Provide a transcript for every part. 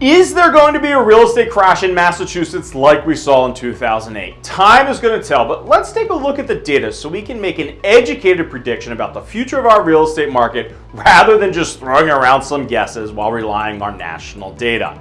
Is there going to be a real estate crash in Massachusetts like we saw in 2008? Time is going to tell, but let's take a look at the data so we can make an educated prediction about the future of our real estate market rather than just throwing around some guesses while relying on national data.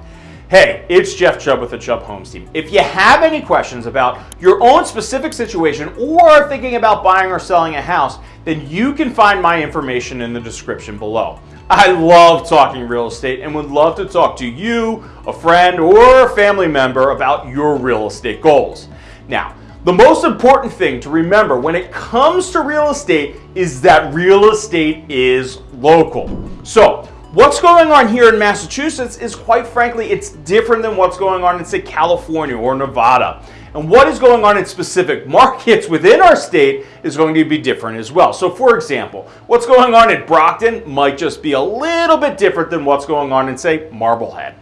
Hey, it's Jeff Chubb with the Chubb Homes team. If you have any questions about your own specific situation or are thinking about buying or selling a house, then you can find my information in the description below. I love talking real estate and would love to talk to you, a friend, or a family member about your real estate goals. Now, the most important thing to remember when it comes to real estate is that real estate is local. So, what's going on here in Massachusetts is quite frankly, it's different than what's going on in say California or Nevada. And what is going on in specific markets within our state is going to be different as well. So for example, what's going on in Brockton might just be a little bit different than what's going on in say Marblehead.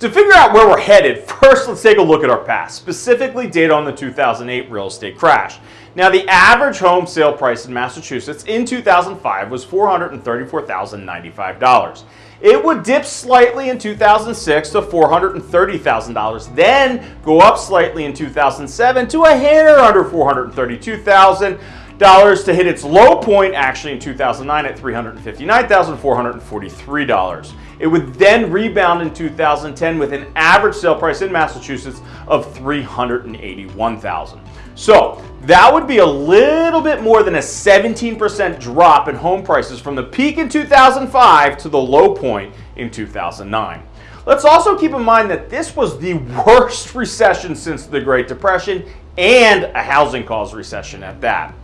To figure out where we're headed, first let's take a look at our past, specifically data on the 2008 real estate crash. Now the average home sale price in Massachusetts in 2005 was $434,095. It would dip slightly in 2006 to $430,000, then go up slightly in 2007 to a hair under $432,000 to hit its low point actually in 2009 at $359,443. It would then rebound in 2010 with an average sale price in Massachusetts of $381,000. So that would be a little bit more than a 17% drop in home prices from the peak in 2005 to the low point in 2009. Let's also keep in mind that this was the worst recession since the Great Depression and a housing caused recession at that.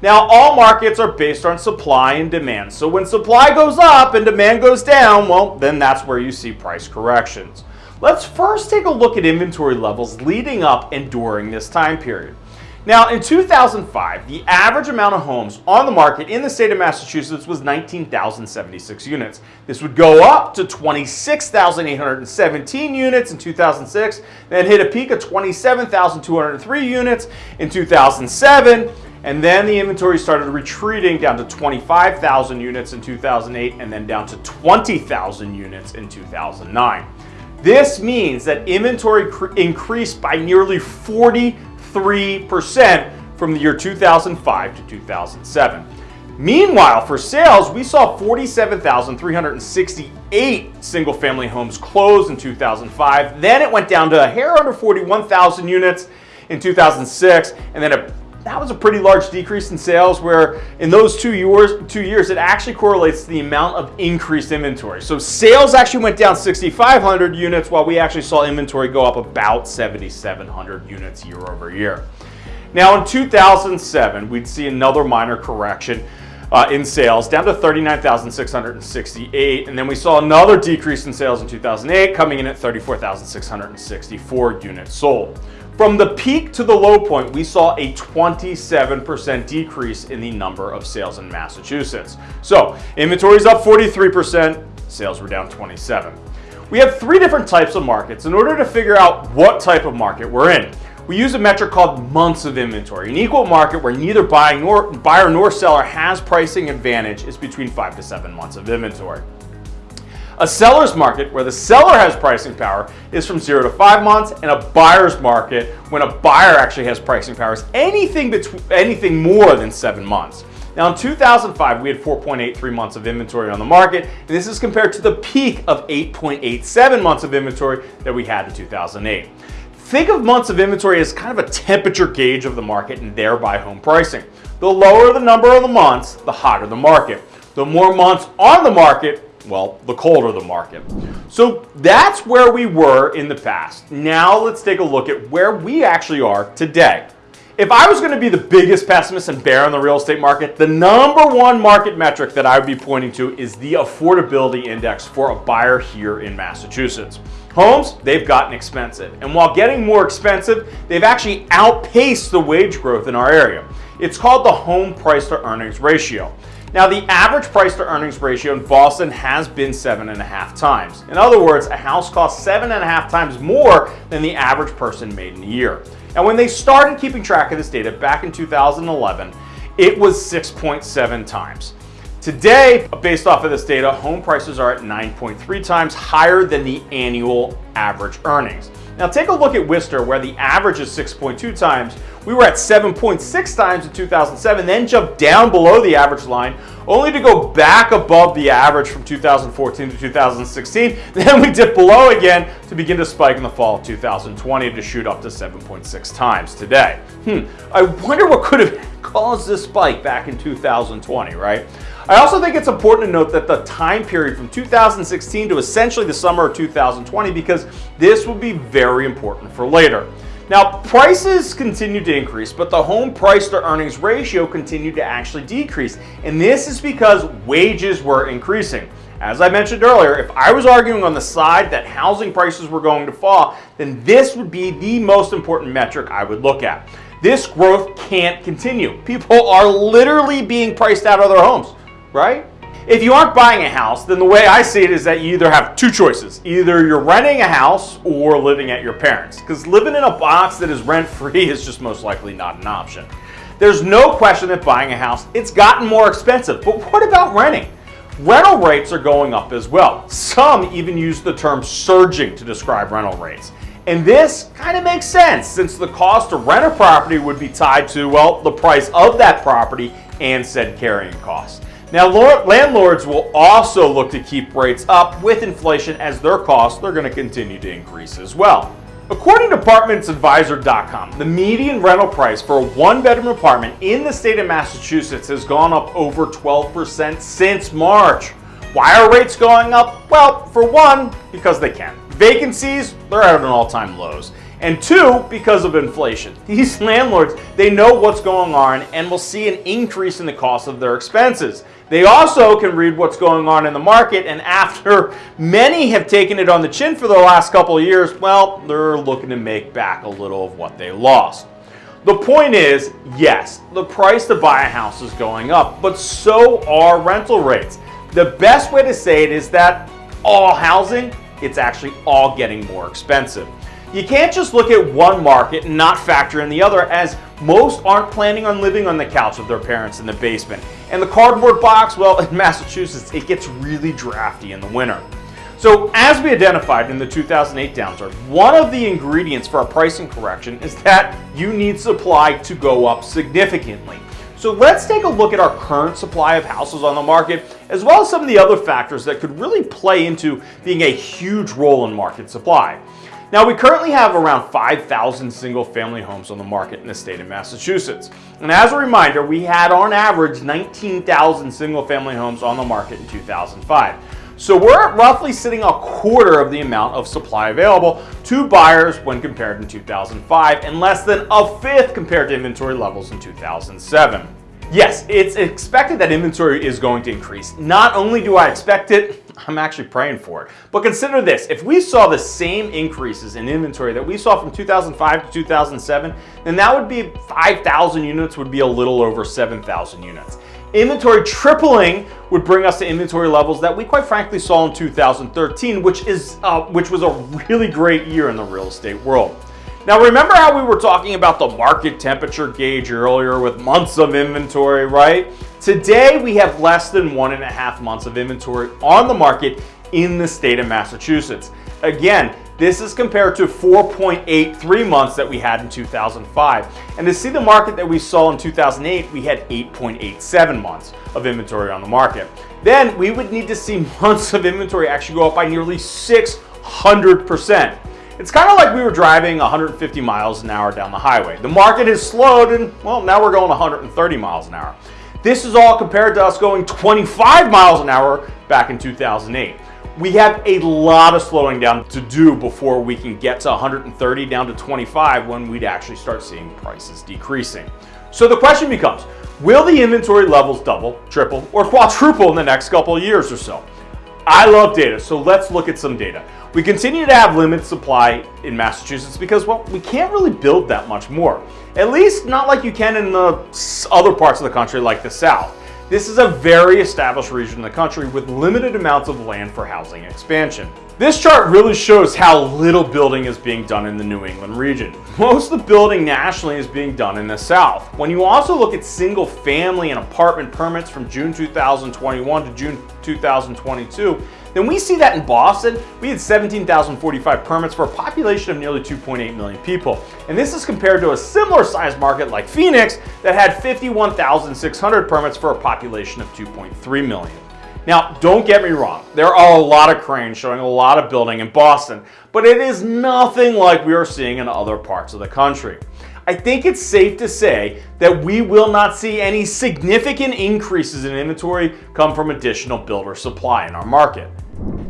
Now, all markets are based on supply and demand. So when supply goes up and demand goes down, well, then that's where you see price corrections. Let's first take a look at inventory levels leading up and during this time period. Now, in 2005, the average amount of homes on the market in the state of Massachusetts was 19,076 units. This would go up to 26,817 units in 2006, then hit a peak of 27,203 units in 2007, and then the inventory started retreating down to 25,000 units in 2008 and then down to 20,000 units in 2009. This means that inventory increased by nearly 43% from the year 2005 to 2007. Meanwhile, for sales, we saw 47,368 single family homes close in 2005. Then it went down to a hair under 41,000 units in 2006 and then a that was a pretty large decrease in sales where in those two years, two years it actually correlates to the amount of increased inventory. So sales actually went down 6,500 units while we actually saw inventory go up about 7,700 units year over year. Now in 2007, we'd see another minor correction uh, in sales down to 39,668 and then we saw another decrease in sales in 2008 coming in at 34,664 units sold. From the peak to the low point, we saw a 27% decrease in the number of sales in Massachusetts. So inventory is up 43%, sales were down 27. We have three different types of markets in order to figure out what type of market we're in. We use a metric called months of inventory. An equal market where neither buyer nor, buyer nor seller has pricing advantage is between five to seven months of inventory. A seller's market, where the seller has pricing power, is from zero to five months, and a buyer's market, when a buyer actually has pricing power, is anything, between, anything more than seven months. Now in 2005, we had 4.83 months of inventory on the market, and this is compared to the peak of 8.87 months of inventory that we had in 2008. Think of months of inventory as kind of a temperature gauge of the market and thereby home pricing. The lower the number of the months, the hotter the market. The more months on the market, well, the colder the market. So that's where we were in the past. Now let's take a look at where we actually are today. If I was going to be the biggest pessimist and bear in the real estate market, the number one market metric that I would be pointing to is the affordability index for a buyer here in Massachusetts. Homes, they've gotten expensive. And while getting more expensive, they've actually outpaced the wage growth in our area. It's called the home price to earnings ratio. Now, the average price to earnings ratio in Boston has been seven and a half times. In other words, a house costs seven and a half times more than the average person made in a year. And when they started keeping track of this data back in 2011, it was 6.7 times. Today, based off of this data, home prices are at 9.3 times higher than the annual average earnings. Now take a look at Worcester where the average is 6.2 times. We were at 7.6 times in 2007, then jumped down below the average line, only to go back above the average from 2014 to 2016. Then we dip below again to begin to spike in the fall of 2020 to shoot up to 7.6 times today. Hmm, I wonder what could have caused this spike back in 2020, right? I also think it's important to note that the time period from 2016 to essentially the summer of 2020 because this will be very important for later. Now, prices continue to increase, but the home price to earnings ratio continued to actually decrease. And this is because wages were increasing. As I mentioned earlier, if I was arguing on the side that housing prices were going to fall, then this would be the most important metric I would look at. This growth can't continue. People are literally being priced out of their homes right? If you aren't buying a house, then the way I see it is that you either have two choices. Either you're renting a house or living at your parents. Because living in a box that is rent-free is just most likely not an option. There's no question that buying a house, it's gotten more expensive. But what about renting? Rental rates are going up as well. Some even use the term surging to describe rental rates. And this kind of makes sense since the cost to rent a property would be tied to, well, the price of that property and said carrying costs. Now, landlords will also look to keep rates up with inflation as their costs are going to continue to increase as well. According to ApartmentsAdvisor.com, the median rental price for a one-bedroom apartment in the state of Massachusetts has gone up over 12% since March. Why are rates going up? Well, for one, because they can. Vacancies, they're at an all-time lows. And two, because of inflation. These landlords, they know what's going on and will see an increase in the cost of their expenses. They also can read what's going on in the market and after many have taken it on the chin for the last couple of years, well, they're looking to make back a little of what they lost. The point is, yes, the price to buy a house is going up, but so are rental rates. The best way to say it is that all housing, it's actually all getting more expensive. You can't just look at one market and not factor in the other as most aren't planning on living on the couch with their parents in the basement. And the cardboard box, well, in Massachusetts, it gets really drafty in the winter. So as we identified in the 2008 downturn, one of the ingredients for a pricing correction is that you need supply to go up significantly. So let's take a look at our current supply of houses on the market, as well as some of the other factors that could really play into being a huge role in market supply. Now, we currently have around 5,000 single family homes on the market in the state of Massachusetts. And as a reminder, we had on average 19,000 single family homes on the market in 2005. So we're roughly sitting a quarter of the amount of supply available to buyers when compared in 2005 and less than a fifth compared to inventory levels in 2007. Yes, it's expected that inventory is going to increase. Not only do I expect it, I'm actually praying for it. But consider this, if we saw the same increases in inventory that we saw from 2005 to 2007, then that would be 5,000 units would be a little over 7,000 units. Inventory tripling would bring us to inventory levels that we quite frankly saw in 2013, which, is, uh, which was a really great year in the real estate world. Now remember how we were talking about the market temperature gauge earlier with months of inventory, right? Today we have less than one and a half months of inventory on the market in the state of Massachusetts. Again, this is compared to 4.83 months that we had in 2005. And to see the market that we saw in 2008, we had 8.87 months of inventory on the market. Then we would need to see months of inventory actually go up by nearly 600%. It's kind of like we were driving 150 miles an hour down the highway. The market has slowed and, well, now we're going 130 miles an hour. This is all compared to us going 25 miles an hour back in 2008. We have a lot of slowing down to do before we can get to 130 down to 25 when we'd actually start seeing prices decreasing. So the question becomes, will the inventory levels double, triple, or quadruple in the next couple of years or so? I love data, so let's look at some data. We continue to have limited supply in Massachusetts because, well, we can't really build that much more. At least not like you can in the other parts of the country like the South. This is a very established region in the country with limited amounts of land for housing expansion. This chart really shows how little building is being done in the New England region. Most of the building nationally is being done in the South. When you also look at single family and apartment permits from June 2021 to June 2022, then we see that in Boston, we had 17,045 permits for a population of nearly 2.8 million people. And this is compared to a similar sized market like Phoenix that had 51,600 permits for a population of 2.3 million. Now, don't get me wrong, there are a lot of cranes showing a lot of building in Boston, but it is nothing like we are seeing in other parts of the country. I think it's safe to say that we will not see any significant increases in inventory come from additional builder supply in our market.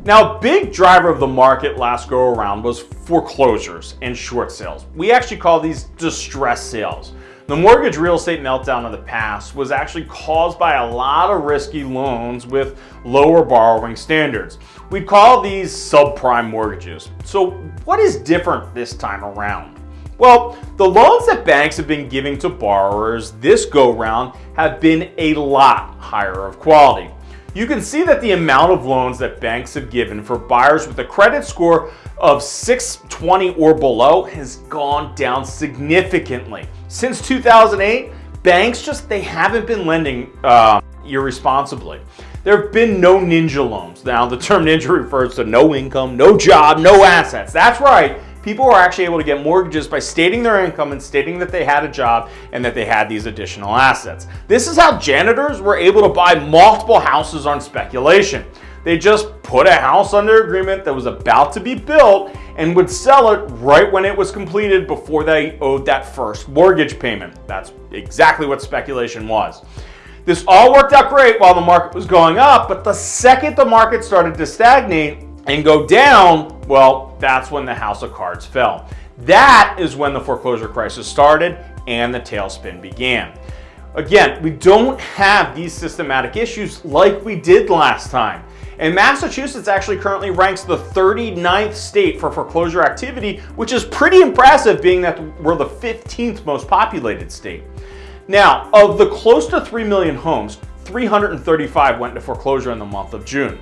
Now, a big driver of the market last go around was foreclosures and short sales. We actually call these distress sales. The mortgage real estate meltdown of the past was actually caused by a lot of risky loans with lower borrowing standards. We'd call these subprime mortgages. So what is different this time around? Well, the loans that banks have been giving to borrowers this go round have been a lot higher of quality. You can see that the amount of loans that banks have given for buyers with a credit score of 620 or below has gone down significantly. Since 2008, banks just, they haven't been lending uh, irresponsibly. There have been no ninja loans. Now, the term ninja refers to no income, no job, no assets. That's right people were actually able to get mortgages by stating their income and stating that they had a job and that they had these additional assets. This is how janitors were able to buy multiple houses on speculation. They just put a house under agreement that was about to be built and would sell it right when it was completed before they owed that first mortgage payment. That's exactly what speculation was. This all worked out great while the market was going up, but the second the market started to stagnate, and go down, well, that's when the house of cards fell. That is when the foreclosure crisis started and the tailspin began. Again, we don't have these systematic issues like we did last time. And Massachusetts actually currently ranks the 39th state for foreclosure activity, which is pretty impressive being that we're the 15th most populated state. Now, of the close to 3 million homes, 335 went into foreclosure in the month of June.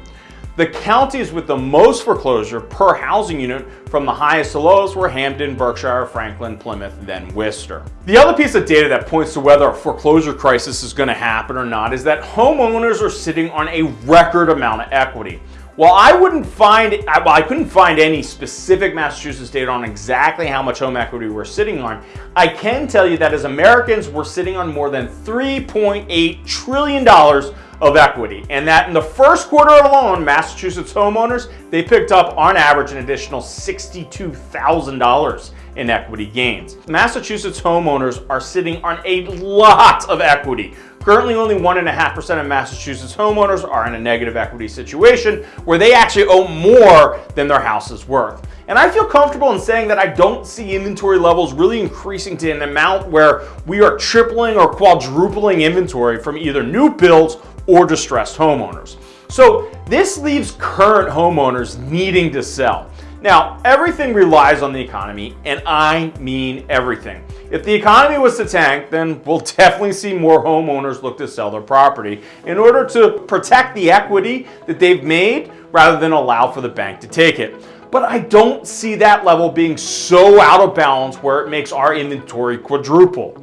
The counties with the most foreclosure per housing unit from the highest to lowest were Hampden, Berkshire, Franklin, Plymouth, then Worcester. The other piece of data that points to whether a foreclosure crisis is going to happen or not is that homeowners are sitting on a record amount of equity. While I wouldn't find, well, I couldn't find any specific Massachusetts data on exactly how much home equity we're sitting on, I can tell you that as Americans, we're sitting on more than $3.8 trillion of equity. And that in the first quarter alone, Massachusetts homeowners, they picked up on average an additional $62,000 in equity gains. Massachusetts homeowners are sitting on a lot of equity. Currently, only 1.5% of Massachusetts homeowners are in a negative equity situation where they actually owe more than their house is worth. And I feel comfortable in saying that I don't see inventory levels really increasing to an amount where we are tripling or quadrupling inventory from either new builds or distressed homeowners. So this leaves current homeowners needing to sell. Now, everything relies on the economy, and I mean everything. If the economy was to tank, then we'll definitely see more homeowners look to sell their property in order to protect the equity that they've made rather than allow for the bank to take it. But I don't see that level being so out of balance where it makes our inventory quadruple.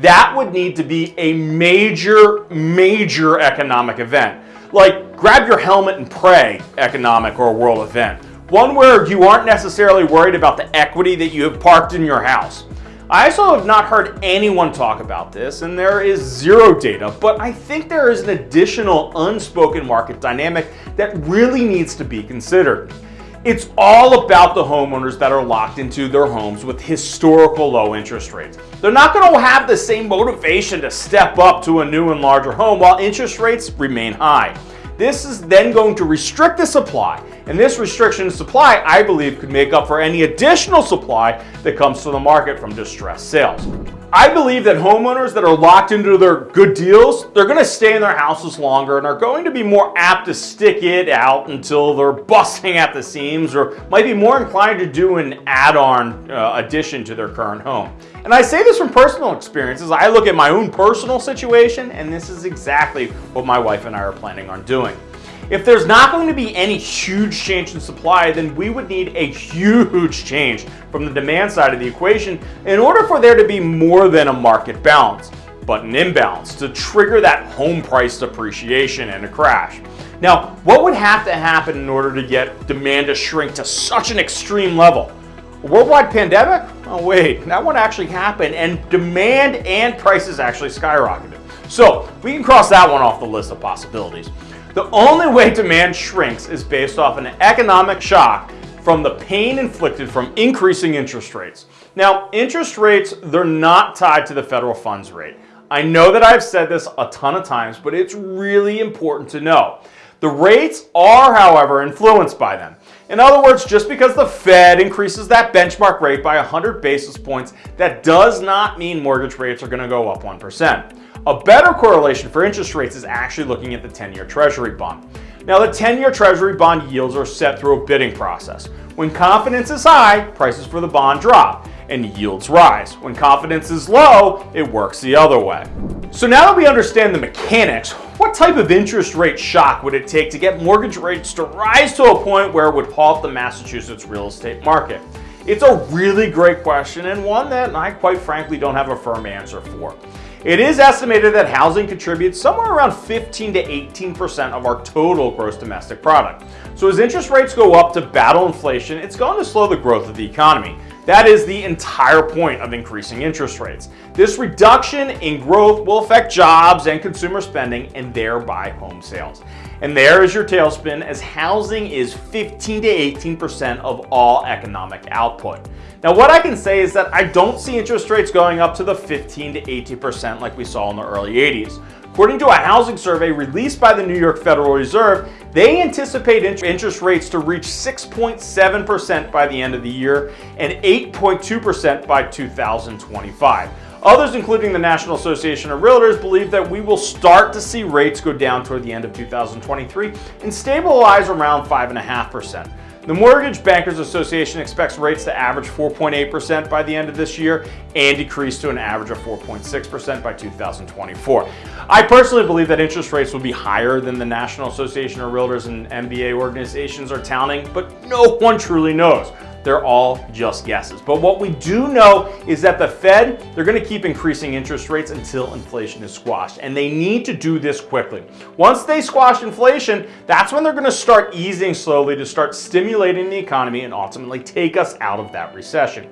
That would need to be a major, major economic event. Like grab your helmet and pray economic or world event. One where you aren't necessarily worried about the equity that you have parked in your house. I also have not heard anyone talk about this, and there is zero data, but I think there is an additional unspoken market dynamic that really needs to be considered. It's all about the homeowners that are locked into their homes with historical low interest rates. They're not going to have the same motivation to step up to a new and larger home while interest rates remain high. This is then going to restrict the supply, and this restriction of supply, I believe, could make up for any additional supply that comes to the market from distressed sales. I believe that homeowners that are locked into their good deals, they're going to stay in their houses longer and are going to be more apt to stick it out until they're busting at the seams or might be more inclined to do an add-on uh, addition to their current home. And I say this from personal experiences. I look at my own personal situation and this is exactly what my wife and I are planning on doing. If there's not going to be any huge change in supply, then we would need a huge change from the demand side of the equation in order for there to be more than a market balance, but an imbalance to trigger that home price depreciation and a crash. Now, what would have to happen in order to get demand to shrink to such an extreme level? A worldwide pandemic? Oh wait, that one actually happened and demand and prices actually skyrocketed. So we can cross that one off the list of possibilities. The only way demand shrinks is based off an economic shock from the pain inflicted from increasing interest rates. Now, interest rates, they're not tied to the federal funds rate. I know that I've said this a ton of times, but it's really important to know. The rates are, however, influenced by them. In other words, just because the Fed increases that benchmark rate by 100 basis points, that does not mean mortgage rates are going to go up 1%. A better correlation for interest rates is actually looking at the 10-year treasury bond. Now the 10-year treasury bond yields are set through a bidding process. When confidence is high, prices for the bond drop and yields rise. When confidence is low, it works the other way. So now that we understand the mechanics, what type of interest rate shock would it take to get mortgage rates to rise to a point where it would halt the Massachusetts real estate market? It's a really great question and one that I quite frankly don't have a firm answer for. It is estimated that housing contributes somewhere around 15 to 18% of our total gross domestic product. So as interest rates go up to battle inflation, it's going to slow the growth of the economy. That is the entire point of increasing interest rates. This reduction in growth will affect jobs and consumer spending and thereby home sales. And there is your tailspin as housing is 15 to 18% of all economic output. Now what I can say is that I don't see interest rates going up to the 15 to 18% like we saw in the early 80s. According to a housing survey released by the New York Federal Reserve, they anticipate interest rates to reach 6.7% by the end of the year and 8.2% by 2025. Others, including the National Association of Realtors, believe that we will start to see rates go down toward the end of 2023 and stabilize around 5.5%. The Mortgage Bankers Association expects rates to average 4.8% by the end of this year and decrease to an average of 4.6% by 2024. I personally believe that interest rates will be higher than the National Association of Realtors and MBA organizations are touting, but no one truly knows. They're all just guesses. But what we do know is that the Fed, they're going to keep increasing interest rates until inflation is squashed. And they need to do this quickly. Once they squash inflation, that's when they're going to start easing slowly to start stimulating the economy and ultimately take us out of that recession.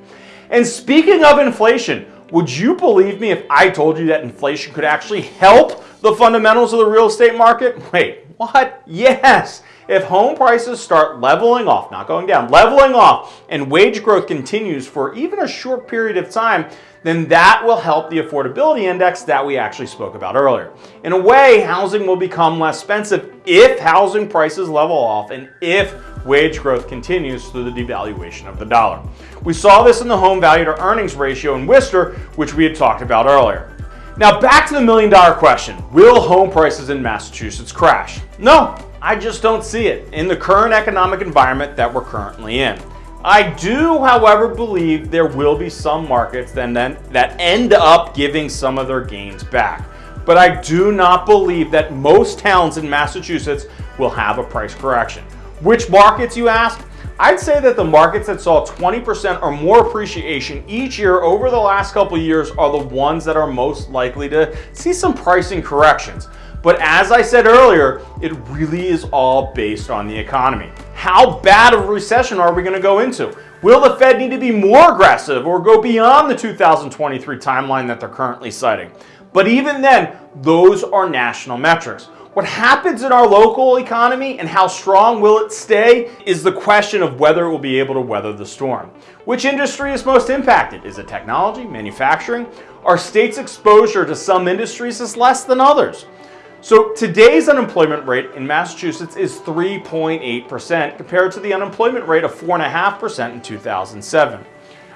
And speaking of inflation, would you believe me if I told you that inflation could actually help the fundamentals of the real estate market? Wait, what? Yes. If home prices start leveling off, not going down, leveling off, and wage growth continues for even a short period of time, then that will help the affordability index that we actually spoke about earlier. In a way, housing will become less expensive if housing prices level off and if wage growth continues through the devaluation of the dollar. We saw this in the home value to earnings ratio in Worcester, which we had talked about earlier. Now back to the million dollar question. Will home prices in Massachusetts crash? No, I just don't see it in the current economic environment that we're currently in. I do, however, believe there will be some markets then, then that end up giving some of their gains back. But I do not believe that most towns in Massachusetts will have a price correction. Which markets, you ask? I'd say that the markets that saw 20% or more appreciation each year over the last couple years are the ones that are most likely to see some pricing corrections. But as I said earlier, it really is all based on the economy. How bad of a recession are we going to go into? Will the Fed need to be more aggressive or go beyond the 2023 timeline that they're currently citing? But even then, those are national metrics. What happens in our local economy and how strong will it stay is the question of whether it will be able to weather the storm. Which industry is most impacted? Is it technology, manufacturing? Our state's exposure to some industries is less than others. So today's unemployment rate in Massachusetts is 3.8% compared to the unemployment rate of 4.5% in 2007.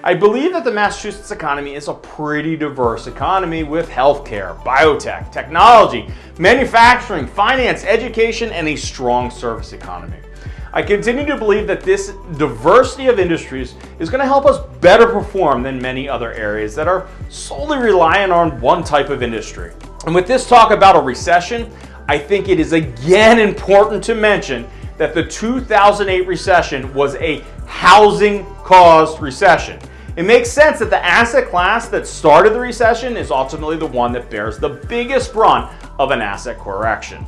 I believe that the Massachusetts economy is a pretty diverse economy with healthcare, biotech, technology, manufacturing, finance, education, and a strong service economy. I continue to believe that this diversity of industries is going to help us better perform than many other areas that are solely reliant on one type of industry. And with this talk about a recession, I think it is again important to mention that the 2008 recession was a housing caused recession. It makes sense that the asset class that started the recession is ultimately the one that bears the biggest brunt of an asset correction.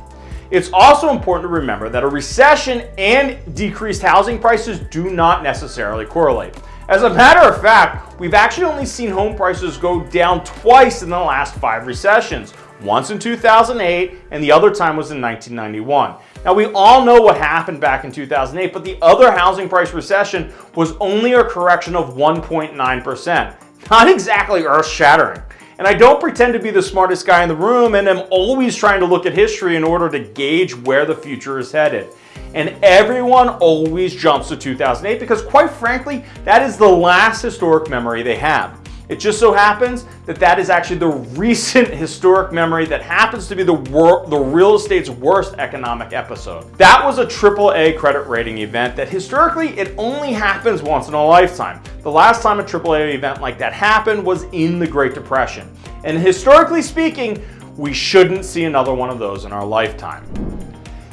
It's also important to remember that a recession and decreased housing prices do not necessarily correlate. As a matter of fact, we've actually only seen home prices go down twice in the last five recessions, once in 2008 and the other time was in 1991. Now we all know what happened back in 2008, but the other housing price recession was only a correction of 1.9%. Not exactly earth shattering. And I don't pretend to be the smartest guy in the room and am always trying to look at history in order to gauge where the future is headed. And everyone always jumps to 2008 because quite frankly, that is the last historic memory they have. It just so happens that that is actually the recent historic memory that happens to be the, the real estate's worst economic episode. That was a AAA credit rating event that historically it only happens once in a lifetime. The last time a AAA event like that happened was in the Great Depression. And historically speaking, we shouldn't see another one of those in our lifetime.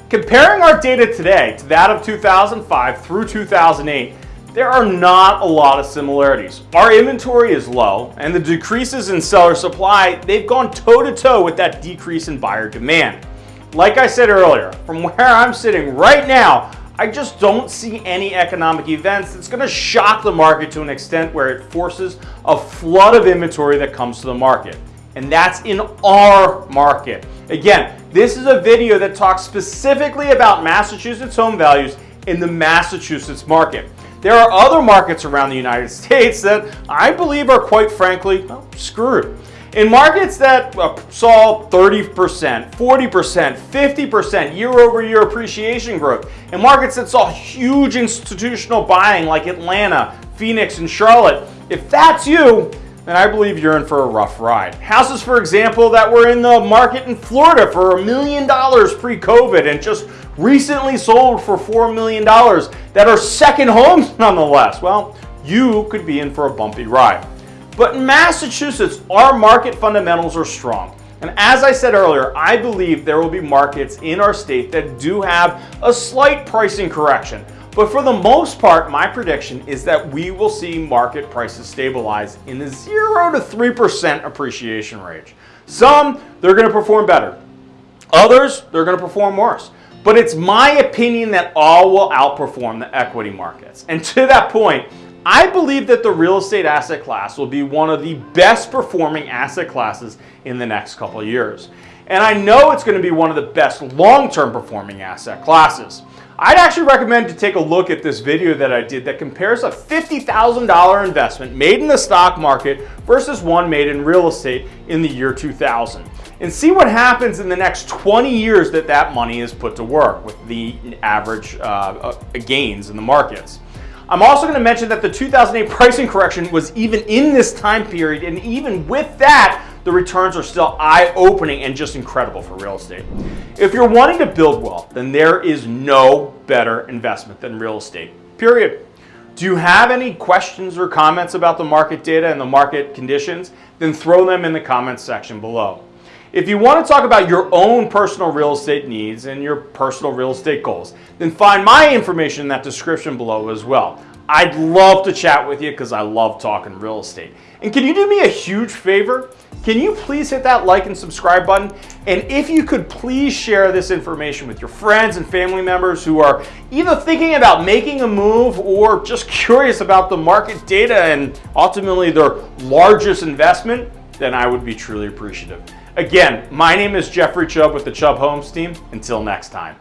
Comparing our data today to that of 2005 through 2008, there are not a lot of similarities. Our inventory is low, and the decreases in seller supply, they've gone toe-to-toe -to -toe with that decrease in buyer demand. Like I said earlier, from where I'm sitting right now, I just don't see any economic events that's going to shock the market to an extent where it forces a flood of inventory that comes to the market. And that's in our market. Again, this is a video that talks specifically about Massachusetts home values in the Massachusetts market. There are other markets around the United States that I believe are quite frankly well, screwed. In markets that saw 30%, 40%, 50% year over year appreciation growth, in markets that saw huge institutional buying like Atlanta, Phoenix, and Charlotte, if that's you, then I believe you're in for a rough ride. Houses, for example, that were in the market in Florida for a million dollars pre-COVID and just recently sold for $4 million that are second homes nonetheless. Well, you could be in for a bumpy ride. But in Massachusetts, our market fundamentals are strong. And as I said earlier, I believe there will be markets in our state that do have a slight pricing correction. But for the most part, my prediction is that we will see market prices stabilize in the 0 to 3% appreciation range. Some, they're going to perform better. Others, they're going to perform worse. But it's my opinion that all will outperform the equity markets. And to that point, I believe that the real estate asset class will be one of the best performing asset classes in the next couple of years. And I know it's going to be one of the best long-term performing asset classes. I'd actually recommend to take a look at this video that I did that compares a $50,000 investment made in the stock market versus one made in real estate in the year 2000 and see what happens in the next 20 years that that money is put to work with the average uh, uh, gains in the markets. I'm also going to mention that the 2008 pricing correction was even in this time period, and even with that, the returns are still eye-opening and just incredible for real estate. If you're wanting to build wealth, then there is no better investment than real estate, period. Do you have any questions or comments about the market data and the market conditions? Then throw them in the comments section below. If you want to talk about your own personal real estate needs and your personal real estate goals, then find my information in that description below as well. I'd love to chat with you because I love talking real estate. And can you do me a huge favor? Can you please hit that like and subscribe button? And if you could please share this information with your friends and family members who are either thinking about making a move or just curious about the market data and ultimately their largest investment, then I would be truly appreciative. Again, my name is Jeffrey Chubb with the Chubb Homes team. Until next time.